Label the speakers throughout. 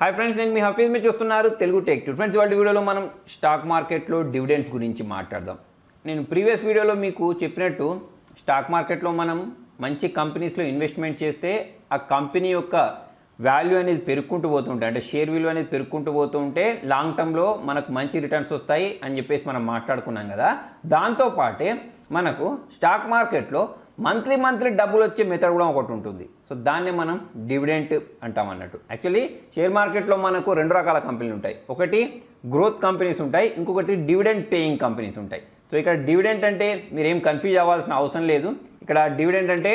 Speaker 1: Hi friends నేను మీ హఫీజ్. మీరు చూస్తున్నారు తెలుగు టెక్ టూ ఫ్రెండ్స్ వాటి వీడియోలో మనం స్టాక్ మార్కెట్లో డివిడెండ్స్ గురించి మాట్లాడదాం. నేను ప్రీవియస్ వీడియోలో మీకు చెప్పినట్టు స్టాక్ మార్కెట్లో మనం మంచి కంపెనీస్లో ఇన్వెస్ట్మెంట్ చేస్తే ఆ కంపెనీ యొక్క వాల్యూ అనేది పెరుక్కుంటూ పోతుంటాయి. అంటే షేర్ విలువ అనేది పెరుక్కుంటూ పోతూ ఉంటే లాంగ్ టర్మ్లో మనకు మంచి రిటర్న్స్ వస్తాయి అని చెప్పేసి మనం మాట్లాడుకున్నాం కదా. దాంతోపాటే మనకు స్టాక్ మార్కెట్లో మంత్లీ మంత్లీ డబ్బులు వచ్చే మెథడ్ కూడా ఒకటి ఉంటుంది. సో దాన్ని మనం డివిడెంట్ అంటాం అన్నట్టు. యాక్చువల్లీ షేర్ మార్కెట్లో మనకు రెండు రకాల కంపెనీలు ఉంటాయి. ఒకటి గ్రోత్ కంపెనీస్ ఉంటాయి ఇంకొకటి డివిడెంట్ పేయింగ్ కంపెనీస్ ఉంటాయి. సో ఇక్కడ డివిడెంట్ అంటే మీరు ఏం కన్ఫ్యూజ్ అవ్వాల్సిన అవసరం లేదు. ఇక్కడ డివిడెంట్ అంటే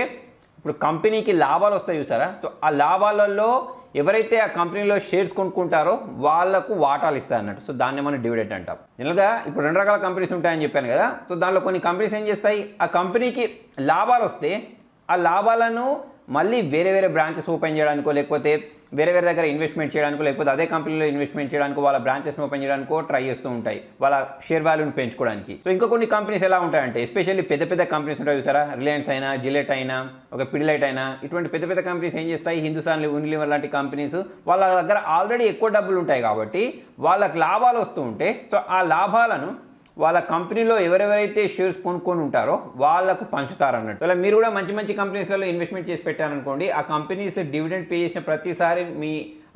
Speaker 1: ఇప్పుడు కంపెనీకి లాభాలు వస్తాయి చూసారా? సో ఆ లాభాలలో ఎవరైతే ఆ కంపెనీలో షేర్స్ కొనుక్కుంటారో వాళ్ళకు వాటాలు ఇస్తారు అన్నట్టు సో దాన్ని మనం డివిడెంట్ అంటాం. జనరల్గా ఇప్పుడు రెండు రకాల కంపెనీస్ ఉంటాయని చెప్పాను కదా. సో దానిలో కొన్ని కంపెనీస్ ఏం చేస్తాయి? ఆ కంపెనీకి లాభాలు వస్తే ఆ లాభాలను మళ్ళీ వేరే వేరే బ్రాంచెస్ ఓపెన్ చేయడానికో లేకపోతే వేరే వేరే దగ్గర ఇన్వెస్ట్మెంట్ చేయడానికో లేకపోతే అదే కంపెనీలో ఇన్వెస్ట్మెంట్ చేయడానికో వాళ్ళ బ్రాంచెస్ని ఓపెన్ చేయడానికో ట్రై చేస్తూ ఉంటాయి. వాళ్ళ షేర్ వాల్యూని పెంచుకోవడానికి. సో ఇంకా కొన్ని కంపెనీస్ ఎలా ఉంటాయంటే ఎస్పెషల్లీ పెద్ద పెద్ద కంపెనీస్ ఉంటాయి చూసారా? రిలయన్స్ అయినా జిలెట్ అయినా ఒక పిడిలైట్ అయినా ఇటువంటి పెద్ద పెద్ద కంపెనీస్ ఏం చేస్తాయి? హిందుస్థాన్ యూనిలివర్ లాంటి కంపెనీస్ వాళ్ళ దగ్గర ఆల్రెడీ ఎక్కువ డబ్బులు ఉంటాయి కాబట్టి వాళ్ళకి లాభాలు వస్తూ ఉంటే సో ఆ లాభాలను వాళ్ళ కంపెనీలో ఎవరెవరైతే షేర్స్ కొనుక్కొని ఉంటారో వాళ్ళకు పంచుతారు అన్నట్టు. అలా మీరు కూడా మంచి మంచి కంపెనీస్లలో ఇన్వెస్ట్మెంట్ చేసి పెట్టారనుకోండి ఆ కంపెనీస్ డివిడెండ్ పే చేసిన ప్రతిసారి మీ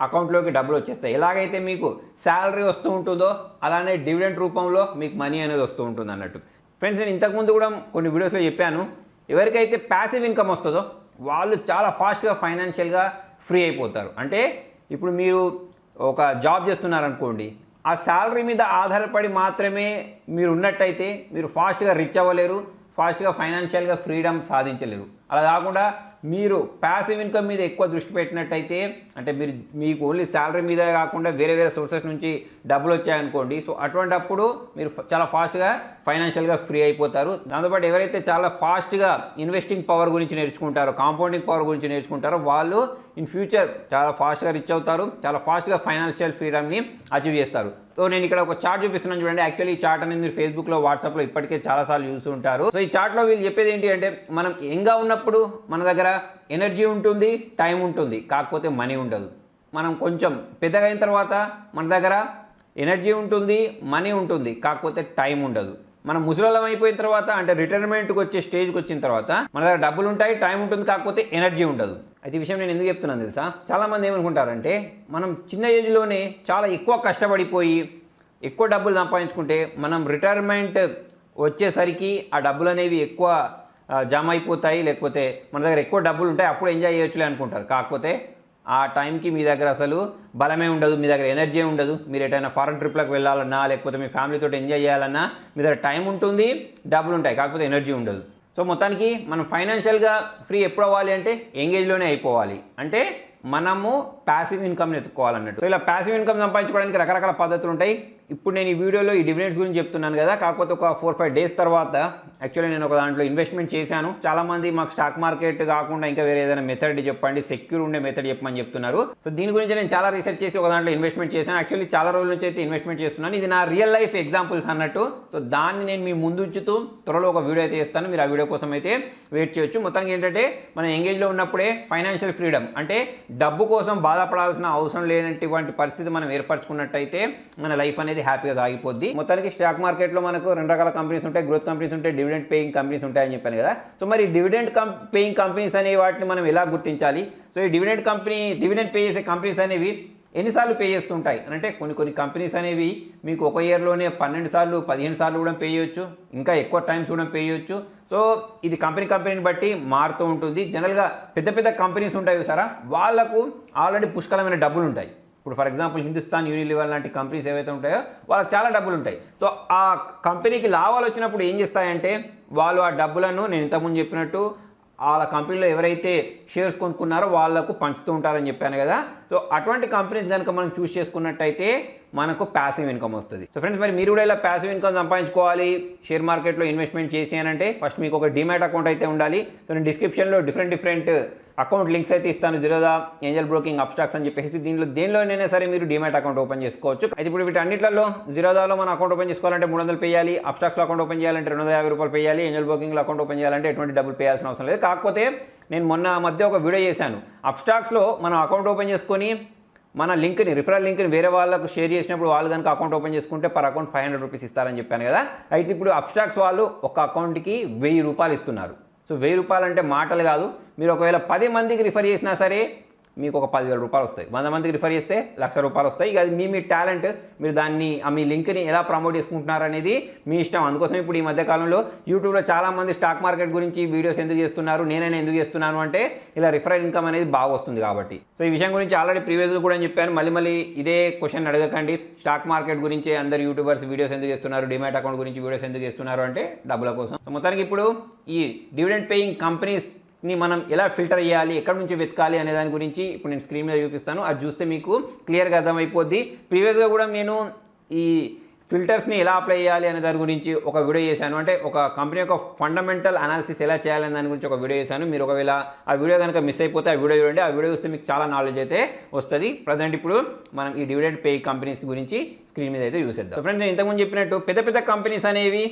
Speaker 1: అకౌంట్లోకి డబ్బులు వచ్చేస్తాయి. ఎలాగైతే మీకు శాలరీ వస్తూ ఉంటుందో అలానే డివిడెండ్ రూపంలో మీకు మనీ అనేది వస్తూ ఉంటుంది అన్నట్టు. ఫ్రెండ్స్ నేను ఇంతకుముందు కూడా కొన్ని వీడియోస్లో చెప్పాను. ఎవరికైతే ప్యాసివ్ ఇన్కమ్ వస్తుందో వాళ్ళు చాలా ఫాస్ట్గా ఫైనాన్షియల్గా ఫ్రీ అయిపోతారు. అంటే ఇప్పుడు మీరు ఒక జాబ్ చేస్తున్నారనుకోండి ఆ శాలరీ మీద ఆధారపడి మాత్రమే మీరు ఉన్నట్టయితే మీరు ఫాస్ట్గా రిచ్ అవ్వలేరు ఫాస్ట్గా ఫైనాన్షియల్గా ఫ్రీడమ్ సాధించలేరు. అలా కాకుండా మీరు ప్యాసివ్ ఇన్కమ్ మీద ఎక్కువ దృష్టి పెట్టినట్టయితే అంటే మీరు మీకు ఓన్లీ శాలరీ మీద కాకుండా వేరే వేరే సోర్సెస్ నుంచి డబ్బులు వచ్చాయనుకోండి సో అటువంటప్పుడు మీరు చాలా ఫాస్ట్గా ఫైనాన్షియల్గా ఫ్రీ అయిపోతారు. దాంతోపాటు ఎవరైతే చాలా ఫాస్ట్గా ఇన్వెస్టింగ్ పవర్ గురించి నేర్చుకుంటారో కాంపౌండింగ్ పవర్ గురించి నేర్చుకుంటారో వాళ్ళు ఇన్ ఫ్యూచర్ చాలా ఫాస్ట్గా రిచ్ అవుతారు. చాలా ఫాస్ట్గా ఫైనాన్షియల్ ఫ్రీడమ్ని అచీవ్ చేస్తారు. సో నేను ఇక్కడ ఒక చార్ట్ చూపిస్తున్నాను చూడండి. యాక్చువల్లీ ఈ చార్ట్ అనేది మీరు ఫేస్బుక్లో వాట్సాప్లో ఇప్పటికే చాలాసార్లు చూసి ఉంటారు. సో ఈ చార్ట్లో వీళ్ళు చెప్పేది ఏంటి అంటే మనం యంగ్గా ఉన్నప్పుడు మన దగ్గర ఎనర్జీ ఉంటుంది టైం ఉంటుంది. కాకపోతే మనీ ఉండదు. మనం కొంచెం పెద్దగా అయిన తర్వాత మన దగ్గర ఎనర్జీ ఉంటుంది మనీ ఉంటుంది. కాకపోతే టైం ఉండదు. మనం ముసలం అయిపోయిన తర్వాత అంటే రిటైర్మెంట్కి వచ్చే స్టేజ్కి వచ్చిన తర్వాత మన దగ్గర డబ్బులు ఉంటాయి టైం ఉంటుంది కాకపోతే ఎనర్జీ ఉండదు. అయితే విషయం నేను ఎందుకు చెప్తున్నాను తెలుసా? చాలామంది ఏమనుకుంటారంటే మనం చిన్న ఏజ్లోనే చాలా ఎక్కువ కష్టపడిపోయి ఎక్కువ డబ్బులు సంపాదించుకుంటే మనం రిటైర్మెంట్ వచ్చేసరికి ఆ డబ్బులు అనేవి ఎక్కువ జమ అయిపోతాయి లేకపోతే మన దగ్గర ఎక్కువ డబ్బులు ఉంటాయి అప్పుడు ఎంజాయ్ చేయొచ్చులే అనుకుంటారు. కాకపోతే ఆ టైంకి మీ దగ్గర అసలు బలమే ఉండదు మీ దగ్గర ఎనర్జీ ఉండదు. మీరు ఎటైనా ఫారెన్ ట్రిప్లకు వెళ్ళాలన్నా లేకపోతే మీ ఫ్యామిలీతో ఎంజాయ్ చేయాలన్నా మీ దగ్గర టైం ఉంటుంది డబ్బులు ఉంటాయి కాకపోతే ఎనర్జీ ఉండదు. సో మొత్తానికి మనం ఫైనాన్షియల్గా ఫ్రీ ఎప్పుడు అవ్వాలి అంటే ఎంగేజ్లోనే అయిపోవాలి. అంటే మనము ప్యాసివ్ ఇన్కమ్ని ఎత్తుకోవాలన్నట్టు. సో ఇలా ప్యాసివ్ ఇన్కమ్ సంపాదించుకోవడానికి రకరకాల పద్ధతులు ఉంటాయి. ఇప్పుడు నేను ఈ వీడియోలో ఈ డివిడెండ్స్ గురించి చెప్తున్నాను కదా. కాకపోతే ఒక ఫోర్ ఫైవ్ డేస్ తర్వాత యాక్చువల్లీ నేను ఒక దాంట్లో ఇన్వెస్ట్మెంట్ చేశాను. చాలామంది మాకు స్టాక్ మార్కెట్ కాకుండా ఇంకా వేరే ఏదైనా మెథడ్ చెప్పండి సెక్యూర్ ఉండే మెథడ్ చెప్పమని చెప్తున్నారు. సో దీని గురించి నేను చాలా రీసెర్చ్ చేసి ఒక దాంట్లో ఇన్వెస్ట్మెంట్ చేశాను. యాక్చువల్లీ చాలా రోజుల నుంచి అయితే ఇన్వెస్ట్మెంట్ చేస్తున్నాను. ఇది నా రియల్ లైఫ్ ఎగ్జాంపుల్స్ అన్నట్టు. సో దాన్ని నేను మీ ముందు ఉంచుతూ త్వరలో ఒక వీడియో అయితే చేస్తాను. మీరు ఆ వీడియో కోసం అయితే వెయిట్ చేయొచ్చు. మొత్తానికి ఏంటంటే మనం ఎంగేజ్లో ఉన్నప్పుడే ఫైనాన్షియల్ ఫ్రీడమ్ అంటే డబ్బు కోసం బాధపడాల్సిన అవసరం లేనటువంటి పరిస్థితి మనం ఏర్పరచుకున్నట్టయితే మన లైఫ్ అనేది హ్యాపీగా సాగిపోద్ది. మొత్తానికి స్టాక్ మార్కెట్లో మనకు రెండు రకాల కంపెనీస్ ఉంటాయి. గ్రోత్ కంపెనీస్ ఉంటాయి డివిడెంట్ పేయింగ్ కంపెనీస్ ఉంటాయని చెప్పాను కదా. సో మరి డివిడెంట్ పేయింగ్ కంపెనీస్ అనే వాటిని మనం ఎలా గుర్తించాలి? సో ఈ డివిడెంట్ కంపెనీ డివిడెంట్ పే చేసే కంపెనీస్ అనేవి ఎన్నిసార్లు పే చేస్తుంటాయి? అంటే కొన్ని కొన్ని కంపెనీస్ అనేవి మీకు ఒక ఇయర్లోనే పన్నెండు సార్లు పదిహేను సార్లు కూడా పే చేయొచ్చు. ఇంకా ఎక్కువ టైమ్స్ కూడా పే చేయొచ్చు. సో ఇది కంపెనీ కంపెనీని బట్టి మారుతూ ఉంటుంది. జనరల్గా పెద్ద పెద్ద కంపెనీస్ ఉంటాయి సారా వాళ్ళకు ఆల్రెడీ పుష్కలమైన డబ్బులు ఉంటాయి ఇప్పుడు ఫర్ ఎగ్జాంపుల్ హిందుస్థాన్ యూనిలివర్ లాంటి కంపెనీస్ ఏవైతే ఉంటాయో వాళ్ళకి చాలా డబ్బులు ఉంటాయి సో ఆ కంపెనీకి లాభాలు వచ్చినప్పుడు ఏం చేస్తాయంటే వాళ్ళు ఆ డబ్బులను నేను ఇంతకుముందు చెప్పినట్టు వాళ్ళ కంపెనీలో ఎవరైతే షేర్స్ కొనుక్కున్నారో వాళ్ళకు పంచుతూ ఉంటారని చెప్పాను కదా. సో అటువంటి కంపెనీస్ కనుక మనం చూస్ చేసుకున్నట్టయితే మనకు ప్యాసివ్ ఇన్కమ్ వస్తుంది. సో ఫ్రెండ్స్ మరి మీరు కూడా ఇలా ప్యాసివ్ ఇన్కమ్ సంపాదించుకోవాలి షేర్ మార్కెట్లో ఇన్వెస్ట్మెంట్ చేసి అంటే ఫస్ట్ మీకు ఒక డిమాట్ అకౌంట్ అయితే ఉండాలి. సో నేను డిస్క్రిప్షన్లో డిఫరెంట్ డిఫరెంట్ అకౌంట్ లింక్స్ అయితే ఇస్తాను. జిరోదా ఏంజల్ బ్రోకింగ్ అబ్స్టాక్స్ అని చెప్పేసి దీనిలో దేనిలోనైనా సరే మీరు డిమాట్ అకౌంట్ ఓపెన్ చేసుకోవచ్చు. అయితే ఇప్పుడు వీటి అన్నింటిలో జిరోదాలో మన అకౌంట్ ఓపెన్ చేసుకోవాలంటే మూడు వందలు పేయాలి అబ్స్టాక్స్లో అకౌంట్ ఓపెన్ చేయాలంటే రెండు వందల యాభై రూపాయలు పేయాలి ఏంజల్ బ్రోకింగ్లో అకౌంట్ ఓపెన్ చేయాలంటే ఎటువంటి డబ్బులు పేయాల్సిన అవసరం లేదు. కాకపోతే నేను మొన్న మధ్య ఒక వీడియో చేశాను. అబ్స్టాక్స్లో మనం అకౌంట్ ఓపెన్ చేసుకొని మన లింక్ని రిఫరల్ లింక్ని వేరే వాళ్ళకు షేర్ చేసినప్పుడు వాళ్ళు కనుక అకౌంట్ ఓపెన్ చేసుకుంటే per account five hundred rupees ఇస్తారని చెప్పాను కదా. అయితే ఇప్పుడు అప్స్టాక్స్ వాళ్ళు ఒక అకౌంట్కి వెయ్యి రూపాయలు ఇస్తున్నారు. సో వెయ్యి రూపాయలు అంటే మాటలు కాదు. మీరు ఒకవేళ పది మందికి రిఫర్ చేసినా సరే మీకు ఒక పదివేల రూపాయలు వస్తాయి. వంద మందికి రిఫర్ చేస్తే లక్ష రూపాయలు వస్తాయి. ఇక అది మీ మీ టాలెంట్ మీరు దాన్ని ఆ మీ లింక్ని ఎలా ప్రమోట్ చేసుకుంటున్నారు అనేది మీ ఇష్టం. అందుకోసం ఇప్పుడు ఈ మధ్య కాలంలో యూట్యూబ్లో చాలామంది స్టాక్ మార్కెట్ గురించి వీడియోస్ ఎందుకు చేస్తున్నారు నేనైనా ఎందుకు చేస్తున్నాను అంటే ఇలా రిఫరల్ ఇన్కమ్ అనేది బాగా వస్తుంది కాబట్టి. సో ఈ విషయం గురించి ఆల్రెడీ ప్రీవియస్గా కూడా చెప్పాను. మళ్ళీ మళ్ళీ ఇదే క్వశ్చన్ అడగకండి. స్టాక్ మార్కెట్ గురించి అందరు యూట్యూబర్స్ వీడియోస్ ఎందుకు చేస్తున్నారు డిమాట్ అకౌంట్ గురించి వీడియోస్ ఎందుకు చేస్తున్నారు అంటే డబ్బుల కోసం. సో మొత్తానికి ఇప్పుడు ఈ డివిడెండ్ పేయింగ్ కంపెనీస్ ని మనం ఎలా ఫిల్టర్ చేయాలి ఎక్కడి నుంచి వెతకాలి అనే దాని గురించి ఇప్పుడు నేను స్క్రీన్ మీద చూపిస్తాను. అది చూస్తే మీకు క్లియర్గా అర్థమైపోద్ది. ప్రీవియస్గా కూడా నేను ఈ ఫిల్టర్స్ని ఎలా అప్లై చేయాలి అనే దాని గురించి ఒక వీడియో చేశాను. అంటే ఒక కంపెనీ యొక్క ఫండమెంటల్ అనాలిసిస్ ఎలా చేయాలనే దాని గురించి ఒక వీడియో చేశాను. మీరు ఒకవేళ ఆ వీడియో కనుక మిస్ అయిపోతే ఆ వీడియో చూడండి. ఆ వీడియో చూస్తే మీకు చాలా నాలెడ్జ్ అయితే వస్తుంది. ప్రజెంట్ ఇప్పుడు మనం ఈ డివిడెండ్ పే కంపెనీస్ గురించి స్క్రీన్ మీద అయితే చూసేద్దాం. ఫ్రెండ్స్ నేను ఇంతకుముందు చెప్పినట్టు పెద్ద పెద్ద కంపెనీస్ అనేవి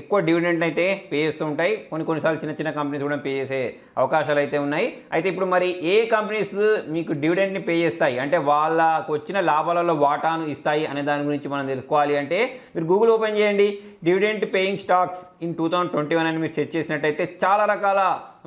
Speaker 1: ఎక్కువ డివిడెండ్ అయితే పే చేస్తూ ఉంటాయి. కొన్ని కొన్నిసార్లు చిన్న చిన్న కంపెనీస్ కూడా పే చేసే అవకాశాలు అయితే ఉన్నాయి. అయితే ఇప్పుడు మరి ఏ కంపెనీస్ మీకు డివిడెండ్ని పే చేస్తాయి? అంటే వాళ్ళకు వచ్చిన లాభాలలో వాటాను ఇస్తాయి అనే దాని గురించి మనం తెలుసుకోవాలి అంటే మీరు గూగుల్ ఓపెన్ చేయండి. Dividend paying stocks in two thousand twenty one అని మీరు సెర్చ్ చేసినట్టయితే చాలా రకాల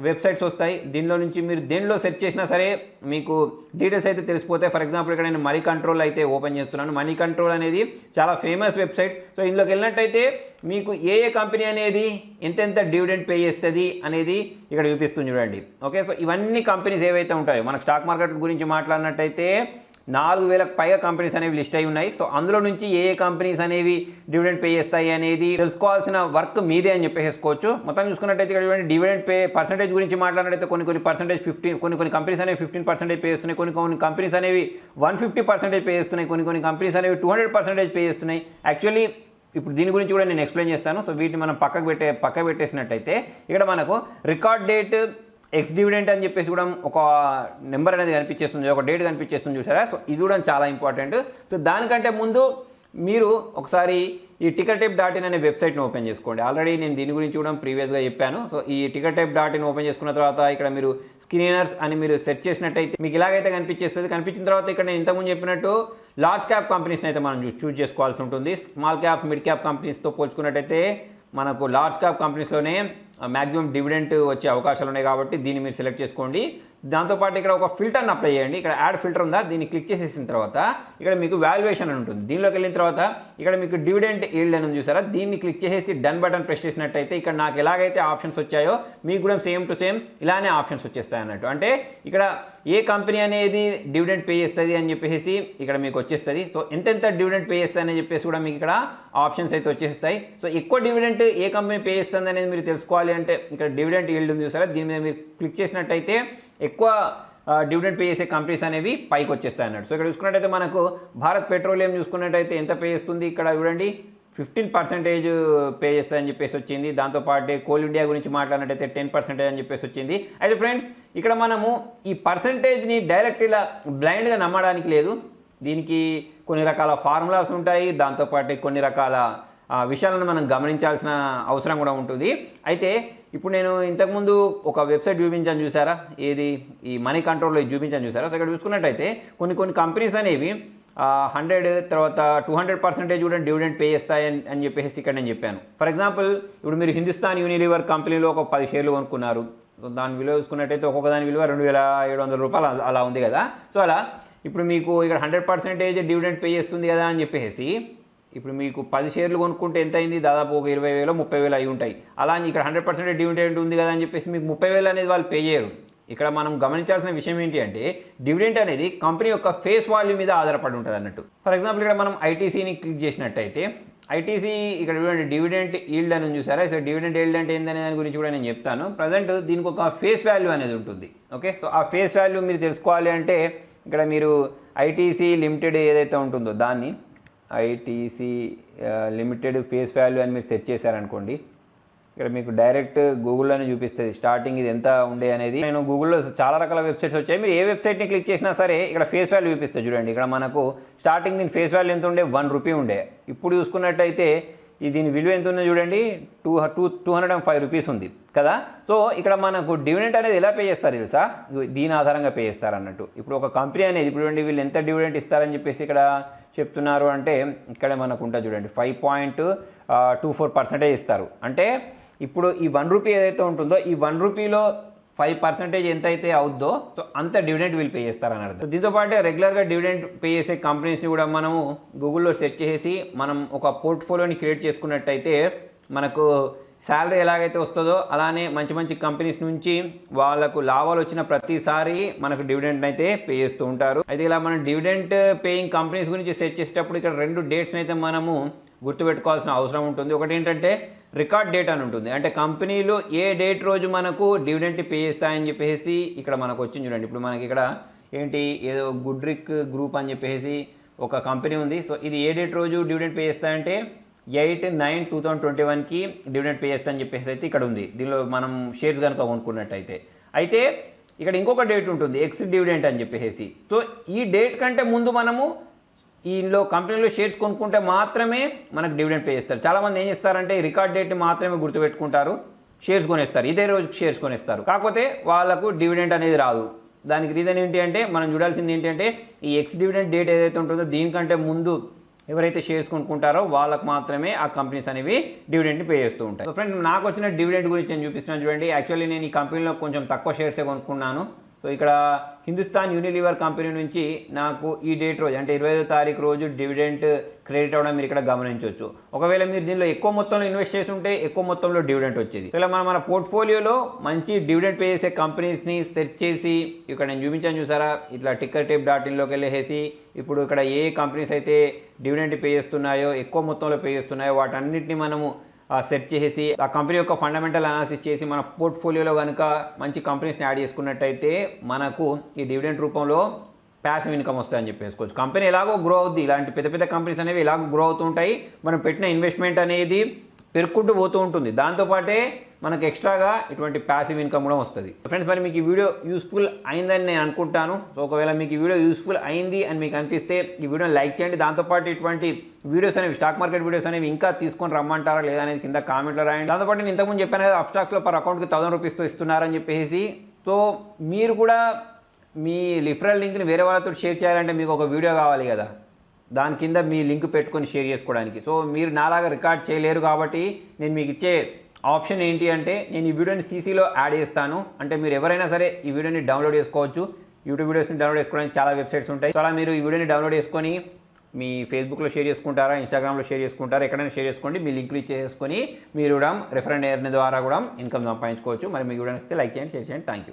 Speaker 1: వెబ్సైట్స్ వస్తాయి. దీనిలో నుంచి మీరు దేనిలో సెర్చ్ చేసినా సరే మీకు డీటెయిల్స్ అయితే తెలిసిపోతాయి. ఫర్ ఎగ్జాంపుల్ ఇక్కడ నేను మనీ కంట్రోల్ అయితే ఓపెన్ చేస్తున్నాను. మనీ కంట్రోల్ అనేది చాలా ఫేమస్ వెబ్సైట్. సో ఇందులోకి వెళ్ళినట్టయితే మీకు ఏ ఏ కంపెనీ అనేది ఎంతెంత డివిడెండ్ పే చేస్తుంది అనేది ఇక్కడ చూపిస్తుంది చూడండి. ఓకే సో ఇవన్నీ కంపెనీస్ ఏవైతే ఉంటాయో మనకు స్టాక్ మార్కెట్ గురించి మాట్లాడినట్టయితే నాలుగు వేలకు పైగా కంపెనీస్ అనేవి లిస్ట్ అయి ఉన్నాయి. సో అందులో నుంచి ఏ ఏ కంపెనీస్ అనేవి డివిడెండ్ పే చేస్తాయి అనేది తెలుసుకోవాల్సిన వర్క్ మీదే అని చెప్పేసుకోవచ్చు మొత్తం చూసుకున్నట్టయితే ఇక్కడ డివిడెండ్ పే పర్సంటేజ్ గురించి మాట్లాడినట్టయితే కొన్ని కొన్ని పర్సంటేజ్ ఫిఫ్టీన్ కొన్ని కొన్ని కంపెనీస్ అనేవి ఫిఫ్టీన్ పర్సెంటేజ్ పే చేస్తున్నాయి. కొన్ని కొన్ని కంపెనీస్ అనేవి వన్ ఫిఫ్టీ పర్సెంటేజ్ పే చేస్తున్నాయి. కొన్ని కొన్ని కంపెనీస్ అనేవి టూ హండ్రెడ్ పర్సెంటేజ్ పే చేస్తున్నాయి. యాక్చువల్లీ ఇప్పుడు దీని గురించి కూడా నేను ఎక్స్ప్లెయిన్ చేస్తాను. సో వీటిని మనం పక్కకు పెట్టే పక్క పెట్టేసినట్టయితే ఇక్కడ మనకు రికార్డ్ డేట్ ఎక్స్ డివిడెంట్ అని చెప్పేసి కూడా ఒక నెంబర్ అనేది కనిపించేస్తుంది ఒక డేట్ కనిపించేస్తుంది చూసారా? సో ఇది కూడా చాలా ఇంపార్టెంట్ సో దానికంటే ముందు మీరు ఒకసారి ఈ టికెట్ టైప్ డాట్ ఇన్ అనే వెబ్సైట్ని ఓపెన్ చేసుకోండి. ఆల్రెడీ నేను దీని గురించి కూడా ప్రీవియస్గా చెప్పాను. సో ఈ ticket type dot in open చేసుకున్న తర్వాత ఇక్కడ మీరు స్క్రీనర్స్ అని మీరు సెర్చ్ చేసినట్టయితే మీకు ఇలాగైతే కనిపించేస్తుంది. కనిపించిన తర్వాత ఇక్కడ నేను ఇంతకుముందు చెప్పినట్టు లార్జ్ క్యాప్ కంపెనీస్ని అయితే మనం చూస్ చేసుకోవాల్సి ఉంటుంది. స్మాల్ క్యాప్ మిడ్ క్యాప్ కంపెనీస్తో పోల్చుకున్నట్టయితే మనకు లార్జ్ క్యాప్ కంపెనీస్లోనే మ్యాక్సిమం డివిడెంట్ వచ్చే అవకాశాలు ఉన్నాయి కాబట్టి దీన్ని మీరు సెలెక్ట్ చేసుకోండి. దాంతోపాటు ఇక్కడ ఒక ఫిల్టర్ని అప్లై చేయండి. ఇక్కడ యాడ్ ఫిల్టర్ ఉందా? దీన్ని క్లిక్ చేసేసిన తర్వాత ఇక్కడ మీకు వాల్యుయేషన్ అని ఉంటుంది. దీనిలోకి వెళ్ళిన తర్వాత ఇక్కడ మీకు డివిడెంట్ ఈల్డ్ అని ఉంది చూసారా? దీన్ని క్లిక్ చేసేసి డన్ బటన్ ప్రెస్ చేసినట్టయితే ఇక్కడ నాకు ఎలాగైతే ఆప్షన్స్ వచ్చాయో మీకు కూడా సేమ్ టు సేమ్ ఇలానే ఆప్షన్స్ వచ్చేస్తాయి అన్నట్టు. అంటే ఇక్కడ ఏ కంపెనీ అనేది డివిడెంట్ పే చేస్తుంది అని చెప్పేసి ఇక్కడ మీకు వచ్చేస్తుంది. సో ఎంతెంత డివిడెంట్ పే చేస్తుంది అని చెప్పేసి కూడా మీకు ఇక్కడ ఆప్షన్స్ అయితే వచ్చేస్తాయి. సో ఎక్కువ డివిడెంట్ ఏ కంపెనీ పే చేస్తుంది అనేది మీరు తెలుసుకోవాలి అంటే ఇక్కడ డివిడెంట్ ఈల్డ్ ఉంది చూసారా? దీని మీద మీరు క్లిక్ చేసినట్టయితే ఎక్కువ డివిడెంట్ పే చేసే కంపెనీస్ అనేవి పైకి వచ్చేస్తాయి అన్నట్టు సో ఇక్కడ చూసుకున్నట్టయితే మనకు భారత్ పెట్రోలియం చూసుకున్నట్టయితే ఎంత పే చేస్తుంది? ఇక్కడ చూడండి. ఫిఫ్టీన్ పర్సెంటేజ్ పే చేస్తాయని చెప్పేసి వచ్చింది. దాంతోపాటు కోల్ ఇండియా గురించి మాట్లాడినట్టయితే టెన్ పర్సెంటేజ్ అని చెప్పేసి వచ్చింది. అయితే ఫ్రెండ్స్ ఇక్కడ మనము ఈ పర్సంటేజ్ని డైరెక్ట్ ఇలా బ్లైండ్గా నమ్మడానికి లేదు. దీనికి కొన్ని రకాల ఫార్ములాస్ ఉంటాయి. దాంతోపాటు కొన్ని రకాల విషయాలను మనం గమనించాల్సిన అవసరం కూడా ఉంటుంది. అయితే ఇప్పుడు నేను ఇంతకుముందు ఒక వెబ్సైట్ చూపించాను చూసారా? ఏది? ఈ మనీ కంట్రోల్లో చూపించాను చూసారా? సో ఇక్కడ చూసుకున్నట్టయితే కొన్ని కొన్ని కంపెనీస్ అనేవి హండ్రెడ్ తర్వాత టూ హండ్రెడ్ పర్సెంటేజ్ కూడా డివిడెంట్ పే చేస్తాయని అని చెప్పేసి ఇక్కడ నేను చెప్పాను. ఫర్ ఎగ్జాంపుల్ ఇప్పుడు మీరు హిందుస్థాన్ యూనిలివర్ కంపెనీలో ఒక పది షేర్లు కొనుక్కున్నారు. సో దాని విలువ చూసుకున్నట్టయితే ఒక్కొక్క దాని విలువ రెండు వేల ఏడు వందల రూపాయలు అలా- ఉంది కదా. సో అలా ఇప్పుడు మీకు ఇక్కడ హండ్రెడ్ పర్సెంటేజ్ డివిడెంట్ పే చేస్తుంది కదా అని చెప్పేసి ఇప్పుడు మీకు పది షేర్లు కొనుక్కుంటే ఎంత అయింది? దాదాపు ఒక ఇరవై వేలు ముప్పై వేలు అయి ఉంటాయి. అలా ఇక్కడ హండ్రెడ్ పర్సెంట్ డివిడెంట్ ఉంది కదా అని చెప్పేసి మీకు ముప్పై వేలు అనేది వాళ్ళు పే చేయరు. ఇక్కడ మనం గమనించాల్సిన విషయం ఏంటి అంటే డివిడెంట్ అనేది కంపెనీ యొక్క ఫేస్ వాల్యూ మీద ఆధారపడి ఉంటుంది అన్నట్టు. ఫర్ ఎగ్జాంపుల్ ఇక్కడ మనం ఐటీసీని క్లిక్ చేసినట్టయితే ఐటీసీ ఇక్కడ చూడండి డివిడెంట్ ఈల్డ్ అని చూసారా? సో డివిడెంట్ ఈల్డ్ అంటే ఏంటనే దాని గురించి కూడా నేను చెప్తాను. ప్రజెంట్ దీనికి ఒక ఫేస్ వాల్యూ అనేది ఉంటుంది. ఓకే? సో ఆ ఫేస్ వాల్యూ మీరు తెలుసుకోవాలి అంటే ఇక్కడ మీరు ఐటీసీ లిమిటెడ్ ఏదైతే ఉంటుందో దాన్ని ఐటీసీ లిమిటెడ్ ఫేస్ వాల్యూ అని మీరు సెట్ చేశారనుకోండి ఇక్కడ మీకు డైరెక్ట్ గూగుల్లోనే చూపిస్తుంది. స్టార్టింగ్ ఇది ఎంత ఉండే అనేది. నేను గూగుల్లో చాలా రకాల వెబ్సైట్స్ వచ్చాయి. మీరు ఏ వెబ్సైట్ని క్లిక్ చేసినా సరే ఇక్కడ ఫేస్ వాల్యూ చూపిస్తుంది చూడండి. ఇక్కడ మనకు స్టార్టింగ్ దీని ఫేస్ వాల్యూ ఎంత ఉండే? వన్ రూపీ ఉండే. ఇప్పుడు చూసుకున్నట్టయితే ఈ దీని విలువ ఎంత ఉందో చూడండి. Two two two hundred and five rupees ఉంది. కదా? సో ఇక్కడ మనకు డివిడెంట్ అనేది ఎలా పే చేస్తారు తెలుసా? దీని ఆధారంగా పే చేస్తారు అన్నట్టు. ఇప్పుడు ఒక కంపెనీ అనేది ఇప్పుడు చూడండి వీళ్ళు ఎంత డివిడెంట్ ఇస్తారని చెప్పేసి ఇక్కడ చెప్తున్నారు అంటే ఇక్కడ మనకు ఉంటుంది చూడండి. Five point two four percentage ఇస్తారు. అంటే ఇప్పుడు ఈ వన్ రూపీ ఏదైతే ఉంటుందో ఈ వన్ రూపీలో ఫైవ్ పర్సెంటేజ్ ఎంత అయితే అవుద్దో సో అంత డివిడెంట్ వీళ్ళు పే చేస్తారని అర్థం సో దీంతో పాటు రెగ్యులర్గా డివిడెంట్ పే చేసే కంపెనీస్ని కూడా మనము గూగుల్లో సెర్చ్ చేసి మనం ఒక పోర్ట్ఫోలియోని క్రియేట్ చేసుకున్నట్టయితే మనకు శాలరీ ఎలాగైతే వస్తుందో అలానే మంచి మంచి కంపెనీస్ నుంచి వాళ్ళకు లాభాలు వచ్చిన ప్రతిసారి మనకు డివిడెంట్ అయితే పే చేస్తూ ఉంటారు. అయితే ఇలా మనం డివిడెంట్ పేయింగ్ కంపెనీస్ గురించి సెర్చ్ చేసేటప్పుడు ఇక్కడ రెండు డేట్స్ని అయితే మనము గుర్తుపెట్టుకోవాల్సిన అవసరం ఉంటుంది. ఒకటి ఏంటంటే రికార్డ్ డేట్ అని ఉంటుంది. అంటే కంపెనీలు ఏ డేట్ రోజు మనకు డివిడెంట్ పే చేస్తాయని చెప్పేసి ఇక్కడ మనకు వచ్చింది చూడండి. ఇప్పుడు మనకి ఇక్కడ ఏంటి ఏదో గుడ్రిక్ గ్రూప్ అని చెప్పేసి ఒక కంపెనీ ఉంది. సో ఇది ఏ డేట్ రోజు డివిడెంట్ పే చేస్తాయంటే eight nine two thousand twenty వన్కి డివిడెంట్ పే చేస్తా అని చెప్పేసి అయితే ఇక్కడ ఉంది. దీనిలో మనం షేర్స్ కనుక కొనుక్కున్నట్టయితే. అయితే ఇక్కడ ఇంకొక డేట్ ఉంటుంది ఎక్స్ డివిడెంట్ అని చెప్పేసి. సో ఈ డేట్ కంటే ముందు మనము ఈలో కంపెనీలో షేర్స్ కొనుక్కుంటే మాత్రమే మనకు డివిడెండ్ పే చేస్తారు. చాలామంది ఏం చేస్తారంటే రికార్డ్ డేట్ మాత్రమే గుర్తుపెట్టుకుంటారు షేర్స్ కొనేస్తారు. ఇదే రోజుకి షేర్స్ కొనేస్తారు. కాకపోతే వాళ్ళకు డివిడెంట్ అనేది రాదు. దానికి రీజన్ ఏంటి అంటే మనం చూడాల్సింది ఏంటంటే ఈ ఎక్స్ డివిడెంట్ డేట్ ఏదైతే ఉంటుందో దీనికంటే ముందు ఎవరైతే షేర్స్ కొనుక్కుంటారో వాళ్ళకి మాత్రమే ఆ కంపెనీస్ అనేవి డివిడెంట్ పే చేస్తూ ఉంటాయి. సో ఫ్రెండ్ నాకు వచ్చిన డివిడెంట్ గురించి నేను చూపిస్తున్నాను చూడండి. యాక్చువల్లీ నేను ఈ కంపెనీలో కొంచెం తక్కువ షేర్సే కొనుక్కున్నాను. సో ఇక్కడ హిందుస్థాన్ యూనిలివర్ కంపెనీ నుంచి నాకు ఈ డేట్ రోజు అంటే ఇరవై ఐదో తారీఖు రోజు డివిడెంట్ క్రెడిట్ అవ్వడం మీరు ఇక్కడ గమనించవచ్చు. ఒకవేళ మీరు దీనిలో ఎక్కువ మొత్తంలో ఇన్వెస్ట్ చేసి ఉంటే ఎక్కువ మొత్తంలో డివిడెంట్ వచ్చేది. ఇలా మనం మన పోర్ట్ఫోలియోలో మంచి డివిడెంట్ పే చేసే కంపెనీస్ని సెర్చ్ చేసి ఇక్కడ నేను చూపించాను చూసారా ఇట్లా టిక్కర్ టేప్ డాట్ ఇన్లోకి వెళ్ళేసి ఇప్పుడు ఇక్కడ ఏ కంపెనీస్ అయితే డివిడెంట్ పే చేస్తున్నాయో ఎక్కువ మొత్తంలో పే చేస్తున్నాయో వాటన్నిటిని మనము సెట్ చేసి ఆ కంపెనీ యొక్క ఫండమెంటల్ అనాలిసిస్ చేసి మన పోర్ట్ఫోలియోలో కనుక మంచి కంపెనీస్ని యాడ్ చేసుకున్నట్టయితే మనకు ఈ డివిడెంట్ రూపంలో ప్యాసివ్ ఇన్కమ్ వస్తాయని చెప్పేసుకోవచ్చు కంపెనీ ఎలాగో గ్రో అవుద్ది. ఇలాంటి పెద్ద పెద్ద కంపెనీస్ అనేవి ఎలాగో గ్రో అవుతుంటాయి మనం పెట్టిన ఇన్వెస్ట్మెంట్ అనేది పెరుక్కుంటూ పోతూ ఉంటుంది. దాంతోపాటే మనకు ఎక్స్ట్రాగా ఇటువంటి ప్యాసివ్ ఇన్కమ్ కూడా వస్తుంది. ఫ్రెండ్స్ మరి మీకు ఈ వీడియో యూస్ఫుల్ అయిందని నేను అనుకుంటాను. సో ఒకవేళ మీకు ఈ వీడియో యూస్ఫుల్ అయింది అని మీకు అనిపిస్తే ఈ వీడియోని లైక్ చేయండి. దాంతోపాటు ఇటువంటి వీడియోస్ అనేవి స్టాక్ మార్కెట్ వీడియోస్ అనేవి ఇంకా తీసుకొని రమ్మంటారా లేదా అనేది కింద కామెంట్లో రాయండి. దాంతోపాటు నేను ఇంతకుముందు చెప్పాను కదా అప్ స్టాక్స్లో పర్ అకౌంట్కి థౌసండ్ రూపీస్తో ఇస్తున్నారని చెప్పేసి. సో మీరు కూడా మీ లిఫరల్ లింక్ని వేరే వాళ్ళతో షేర్ చేయాలంటే మీకు ఒక వీడియో కావాలి కదా. దాని కింద మీ లింక్ పెట్టుకొని షేర్ చేసుకోవడానికి. సో మీరు నాలాగా రికార్డ్ చేయలేరు కాబట్టి నేను మీకు ఇచ్చే ఆప్షన్ ఏంటి అంటే నేను ఈ వీడియోని సీసీలో యాడ్ చేస్తాను. అంటే మీరు ఎవరైనా సరే ఈ వీడియోని డౌన్లోడ్ చేసుకోవచ్చు. యూట్యూబ్ వీడియోస్ని డౌన్లోడ్ చేసుకోవడానికి చాలా వెబ్సైట్స్ ఉంటాయి. సో అలా మీరు ఈ వీడియోని డౌన్లోడ్ చేసుకొని మీ ఫేస్బుక్లో షేర్ చేసుకుంటారా ఇన్స్టాగ్రామ్లో షేర్ చేసుకుంటారా ఎక్కడైనా షేర్ చేసుకోండి. మీ లింక్లు ఇచ్చేసుకొని మీరు కూడా రిఫరెండ్ ఎయిర్ ద్వారా కూడా ఇన్కమ్ సంపాదించుకోవచ్చు. మరి మీకు వీడియో లైక్ చేయండి షేర్ చేయండి. Thank you